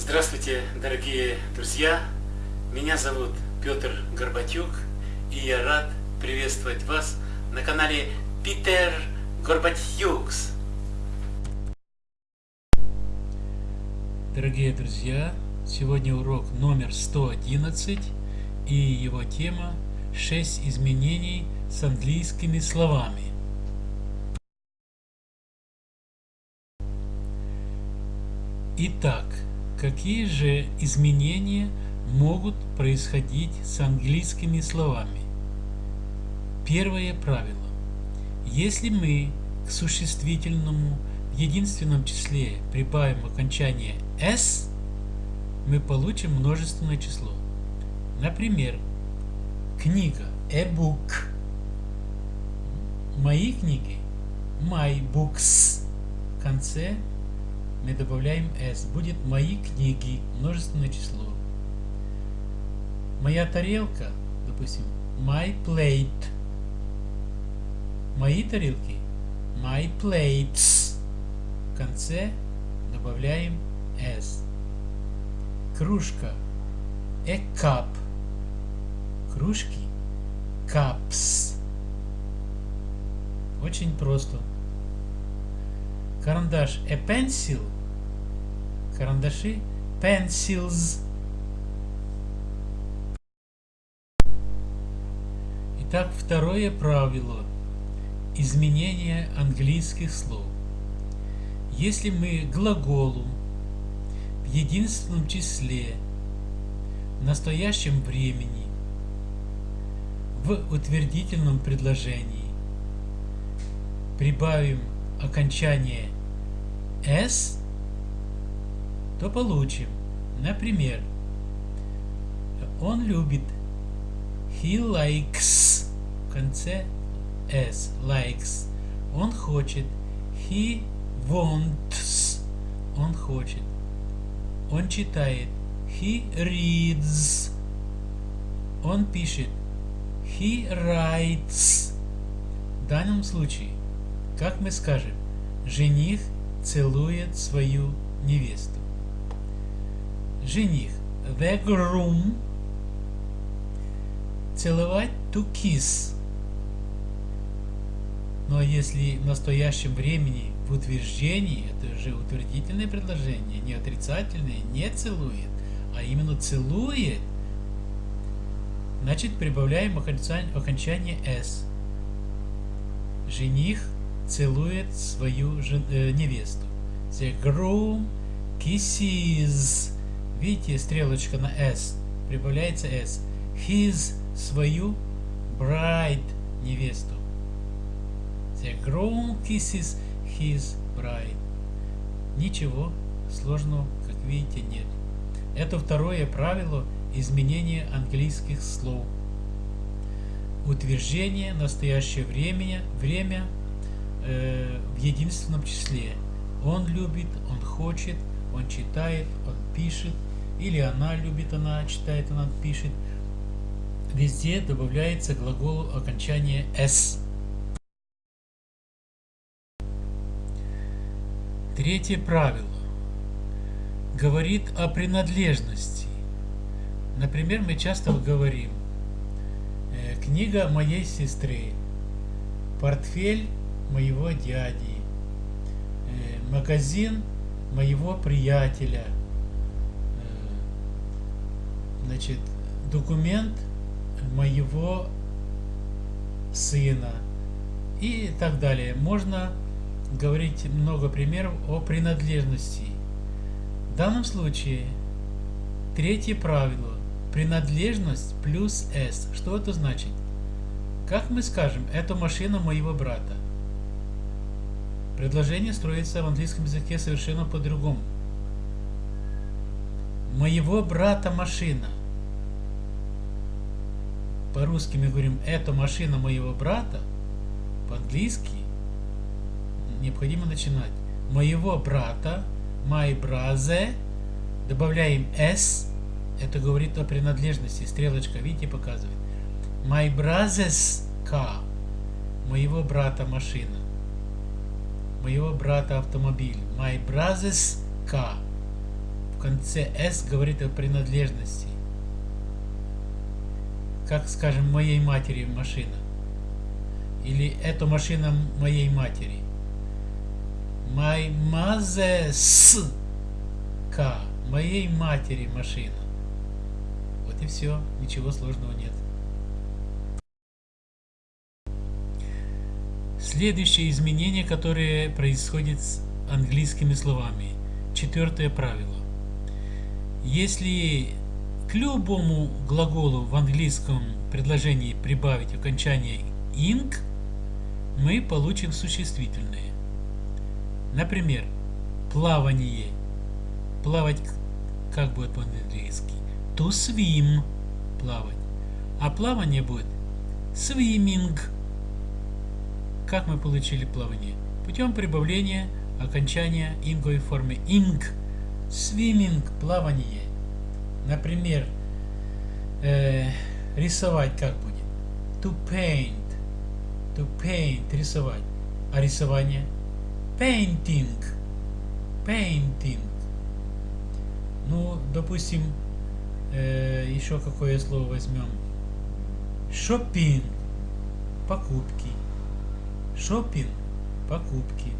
Здравствуйте, дорогие друзья! Меня зовут Петр Горбатюк, и я рад приветствовать вас на канале Питер Горбатюкс. Дорогие друзья, сегодня урок номер 111, и его тема 6 изменений с английскими словами. Итак, какие же изменения могут происходить с английскими словами? Первое правило. Если мы к существительному в единственном числе прибавим окончание s, мы получим множественное число. Например, книга a book. Мои книги my books. В конце мы добавляем s, будет мои книги, множественное число. Моя тарелка, допустим, my plate. Мои тарелки, my plates. В конце добавляем s. Кружка, a cup. Кружки, cups. Очень просто. Карандаш a pencil. Карандаши pencils. Итак, второе правило. Изменение английских слов. Если мы глаголу в единственном числе в настоящем времени в утвердительном предложении прибавим окончание s, то получим, например, он любит, he likes, в конце s, likes, он хочет, he wants, он хочет, он читает, he reads, он пишет, he writes. В данном случае как мы скажем, жених целует свою невесту. Жених, the groom, целовать to kiss. Но если в настоящем времени в утверждении, это же утвердительное предложение, не отрицательное, не целует, а именно целует, значит прибавляем окончание s. Жених целует свою жен, э, невесту. The groom kisses. Видите, стрелочка на S. Прибавляется S. His свою bride невесту. The groom kisses his bride. Ничего сложного, как видите, нет. Это второе правило изменения английских слов. Утверждение настоящее время, время э, в единственном числе. Он любит, он хочет, он читает, он пишет, или она любит, она читает, она пишет. Везде добавляется глаголу окончание s. Третье правило говорит о принадлежности. Например, мы часто говорим э, книга моей сестры, портфель моего дяди, э, магазин моего приятеля, э, значит, документ моего сына и так далее. Можно говорить много примеров о принадлежности. В данном случае третье правило – принадлежность плюс S. Что это значит? Как мы скажем, это машина моего брата. Предложение строится в английском языке совершенно по-другому. Моего брата машина. По-русски мы говорим, это машина моего брата. По-английски необходимо начинать. Моего брата, my brother, добавляем s, это говорит о принадлежности, стрелочка, видите, показывает. My brother's car, моего брата машина моего брата автомобиль. My brother's car. в конце «с» говорит о принадлежности. Как, скажем, моей матери машина. Или это машина моей матери. My mother's car. Моей матери машина. Вот и все. Ничего сложного нет. Следующее изменение, которое происходит с английскими словами. Четвертое правило. Если к любому глаголу в английском предложении прибавить окончание ing, мы получим существительное. Например, плавание. Плавать как будет по-английски? To swim. Плавать. А плавание будет swimming. Как мы получили плавание? Путем прибавления окончания инговой формы ing. Swimming – плавание. Например, э, рисовать как будет? To paint. To paint – рисовать. А рисование? Painting. Painting. Ну, допустим, э, еще какое слово возьмем? Shopping. Покупки. Шопинг, покупки.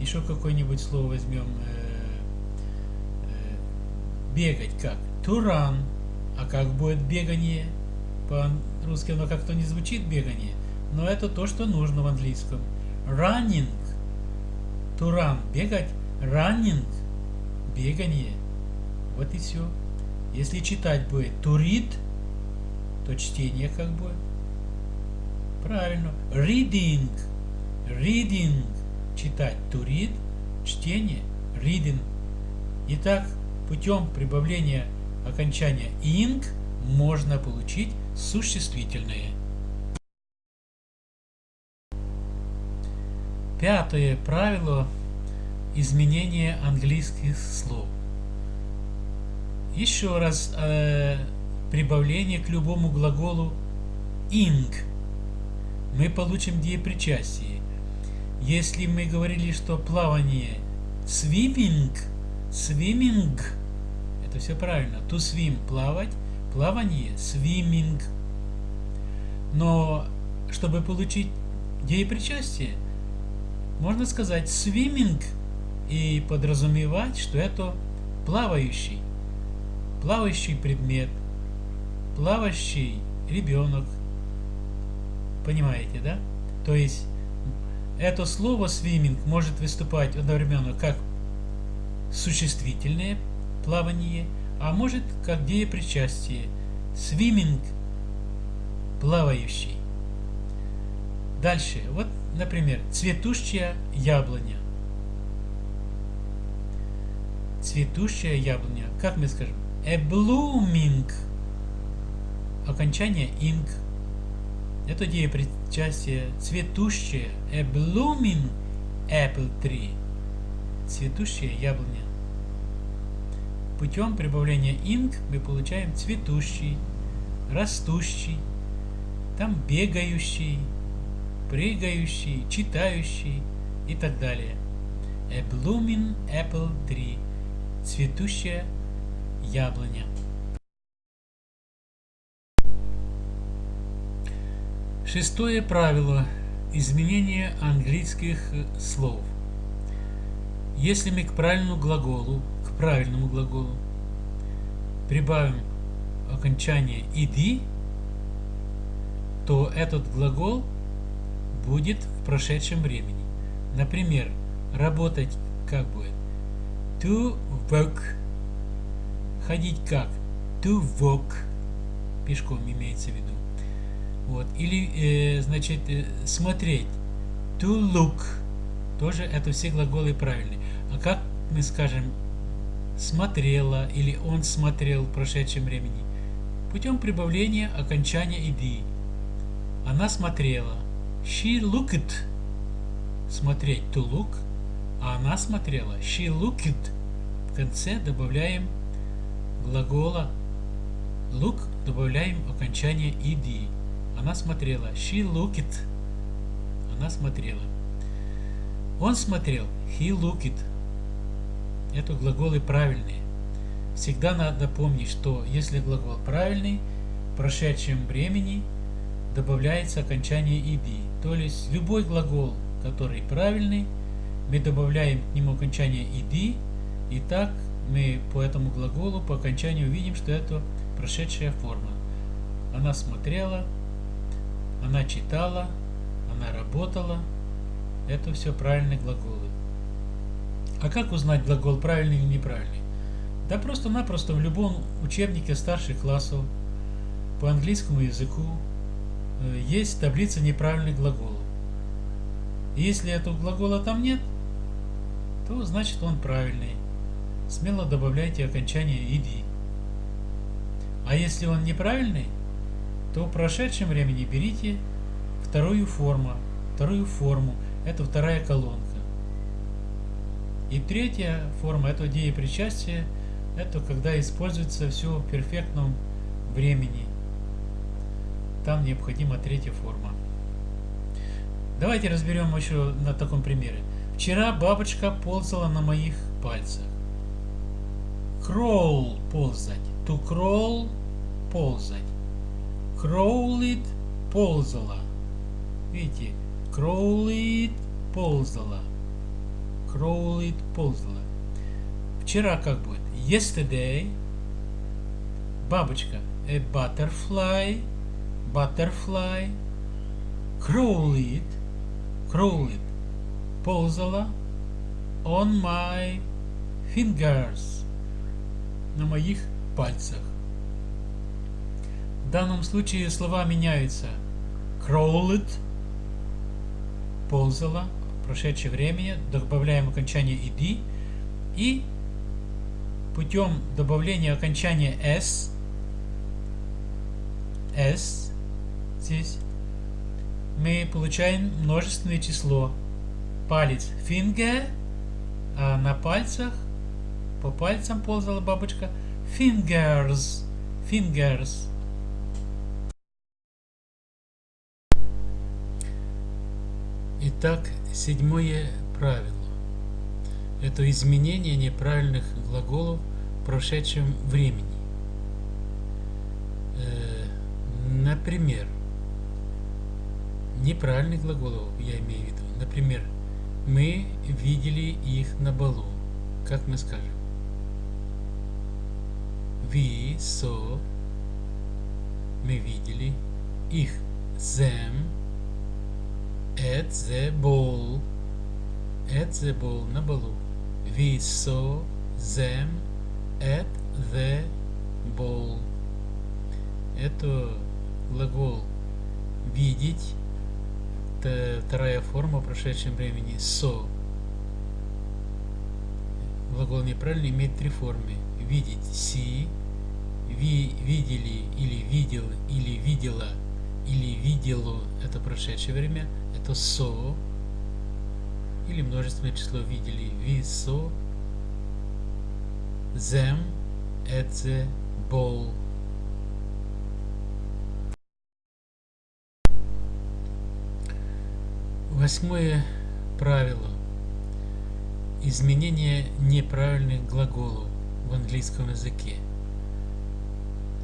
Еще какое-нибудь слово возьмем. Э, э, бегать как? Run. А как будет бегание? По-русски оно как-то не звучит бегание. Но это то, что нужно в английском. Running. Run. Бегать. Running. Бегание. Вот и все. Если читать будет read, то чтение как будет? Правильно. Reading. Reading – читать. To read – чтение. Reading. Итак, путем прибавления окончания ing можно получить существительное. Пятое правило изменения английских слов. Еще раз э, прибавление к любому глаголу ing мы получим деепричастие. Если мы говорили, что плавание swimming, swimming, это все правильно. To swim – плавать, плавание – swimming. Но чтобы получить деепричастие, можно сказать swimming и подразумевать, что это плавающий, плавающий предмет, плавающий ребенок. Понимаете, да? То есть это слово swimming может выступать одновременно как существительное плавание, а может как деепричастие. Swimming – плавающий. Дальше. Вот, например, цветущая яблоня. Цветущая яблоня. Как мы скажем? A blooming. Окончание ing. Это деепричастие цветущее, a blooming apple tree, цветущая яблоня. Путем прибавления ing мы получаем цветущий, растущий, там бегающий, прыгающий, читающий и так далее. A blooming apple tree, цветущая яблоня. Шестое правило изменения английских слов. Если мы к правильному глаголу, к правильному глаголу прибавим окончание иди, то этот глагол будет в прошедшем времени. Например, работать как будет? To work. Ходить как? To walk. Пешком имеется в виду. Вот. Или, э, значит, э, смотреть. To look. Тоже это все глаголы правильные. А как мы скажем смотрела или он смотрел в прошедшем времени? Путем прибавления окончания иди. Она смотрела. She looked. Смотреть to look. А она смотрела. She looked. В конце добавляем глагола look, добавляем окончание иди. Она смотрела. She looked. Она смотрела. Он смотрел. He looked. Это глаголы правильные. всегда надо помнить, что если глагол правильный, в прошедшем времени добавляется окончание «иди». То есть любой глагол, который правильный, мы добавляем к нему окончание «иди», и так мы по этому глаголу по окончанию видим, что это прошедшая форма. Она смотрела, она читала, она работала. Это все правильные глаголы. А как узнать глагол правильный или неправильный? Да просто-напросто в любом учебнике старших классов по английскому языку э, есть таблица неправильных глаголов. И если этого глагола там нет, то значит он правильный. Смело добавляйте окончание «иди». А если он неправильный, то в прошедшем времени берите вторую форму, вторую форму, это вторая колонка. И третья форма, это деепричастие, это когда используется все в перфектном времени. Там необходима третья форма. Давайте разберем еще на таком примере. Вчера бабочка ползала на моих пальцах. Crawl – ползать. To crawl – ползать. Crawled – ползала. Видите? Crawled – ползала. Crawled – ползала. Вчера как будет? Yesterday. Бабочка. A butterfly. Butterfly. Crawled. Crawled. Ползала. On my fingers. На моих пальцах. В данном случае слова меняются. Crawled. Ползала. Прошедшее время. Добавляем окончание ed. И путем добавления окончания s, s здесь, мы получаем множественное число. Палец finger, а на пальцах, по пальцам ползала бабочка, fingers, fingers. Итак, седьмое правило. Это изменение неправильных глаголов в прошедшем времени. Э, например, неправильных глаголов я имею в виду. Например, мы видели их на балу. Как мы скажем? We saw. Мы видели их. Them. At the ball. At the ball. На балу. We saw them at the ball. Это глагол видеть. Это вторая форма в прошедшем времени. So. Глагол неправильный имеет три формы. Видеть. See. Ви, видели или видел или видела или видело это прошедшее время. Это so или множественное число видели. Them at the ball. Восьмое правило. Изменение неправильных глаголов в английском языке.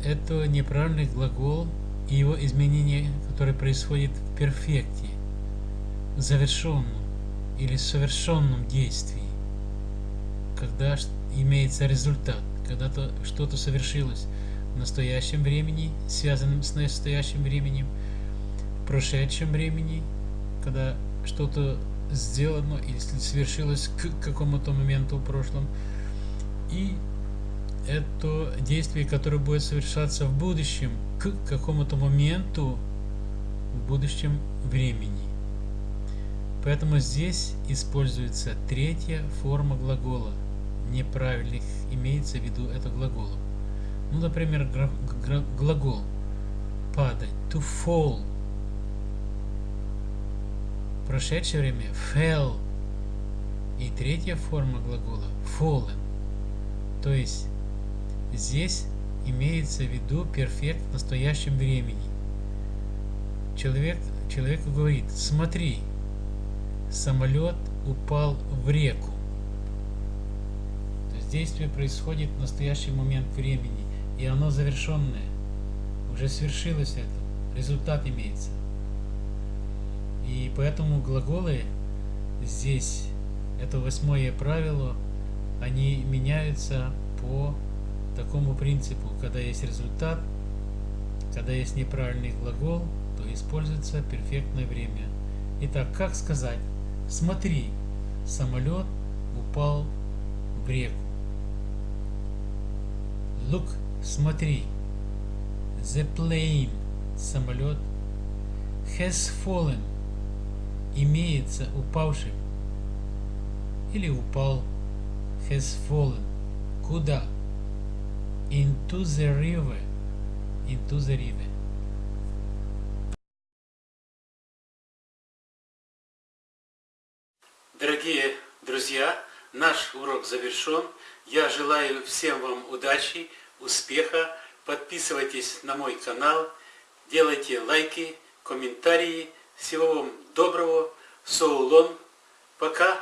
Это неправильный глагол и его изменение, которое происходит в перфекте, завершенном или совершенном действии, когда имеется результат, когда -то что-то совершилось в настоящем времени, связанном с настоящим временем, в прошедшем времени, когда что-то сделано или совершилось к какому-то моменту в прошлом, и это действие, которое будет совершаться в будущем, к какому-то моменту в будущем времени. Поэтому здесь используется третья форма глагола. Неправильных имеется в виду это глагол. Ну, например, глагол падать, to fall. В прошедшее время fell. И третья форма глагола fallen. То есть здесь имеется в виду перфект в настоящем времени. Человек, человеку говорит, смотри, самолет упал в реку. действие происходит в настоящий момент времени, и оно завершенное. Уже свершилось это, результат имеется. И поэтому глаголы здесь, это восьмое правило, они меняются по такому принципу, когда есть результат, когда есть неправильный глагол, то используется перфектное время. Итак, как сказать? Смотри, самолет упал в реку. Look, смотри. The plane, самолет, has fallen, имеется упавшим. Или упал, has fallen. Куда? Into the river. Into the river. Дорогие друзья, наш урок завершен. Я желаю всем вам удачи, успеха. Подписывайтесь на мой канал, делайте лайки, комментарии. Всего вам доброго. Соулон. Пока.